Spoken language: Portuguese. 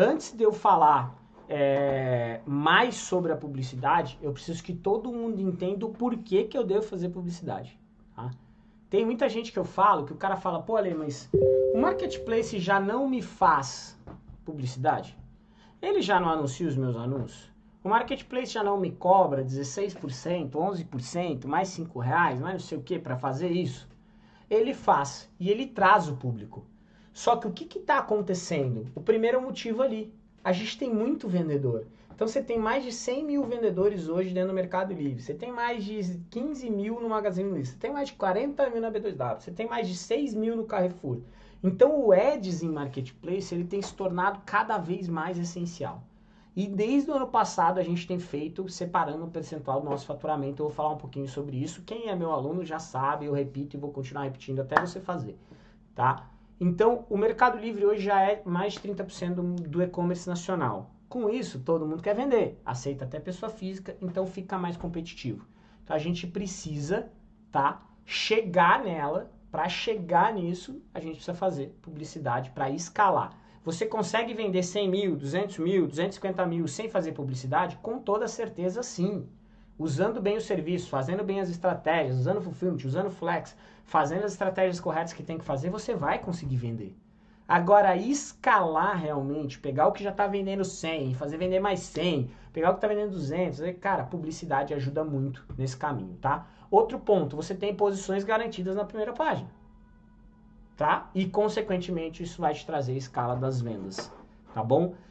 Antes de eu falar é, mais sobre a publicidade, eu preciso que todo mundo entenda o porquê que eu devo fazer publicidade. Tá? Tem muita gente que eu falo, que o cara fala, pô, Ale, mas o marketplace já não me faz publicidade? Ele já não anuncia os meus anúncios? O marketplace já não me cobra 16%, 11%, mais 5 reais, mais não sei o que para fazer isso? Ele faz e ele traz o público. Só que o que está acontecendo? O primeiro motivo ali, a gente tem muito vendedor. Então você tem mais de 100 mil vendedores hoje dentro do Mercado Livre. Você tem mais de 15 mil no Magazine Luiza. Você tem mais de 40 mil na B2W. Você tem mais de 6 mil no Carrefour. Então o Ads em Marketplace ele tem se tornado cada vez mais essencial. E desde o ano passado a gente tem feito separando o percentual do nosso faturamento. Eu vou falar um pouquinho sobre isso. Quem é meu aluno já sabe, eu repito e vou continuar repetindo até você fazer, tá? Então, o Mercado Livre hoje já é mais de 30% do, do e-commerce nacional. Com isso, todo mundo quer vender, aceita até pessoa física, então fica mais competitivo. Então, a gente precisa, tá, chegar nela. Para chegar nisso, a gente precisa fazer publicidade para escalar. Você consegue vender 100 mil, 200 mil, 250 mil sem fazer publicidade? Com toda certeza, sim usando bem o serviço, fazendo bem as estratégias, usando fulfillment, usando flex, fazendo as estratégias corretas que tem que fazer, você vai conseguir vender. Agora, escalar realmente, pegar o que já está vendendo 100, fazer vender mais 100, pegar o que está vendendo 200, cara, publicidade ajuda muito nesse caminho, tá? Outro ponto, você tem posições garantidas na primeira página, tá? E, consequentemente, isso vai te trazer a escala das vendas, tá bom?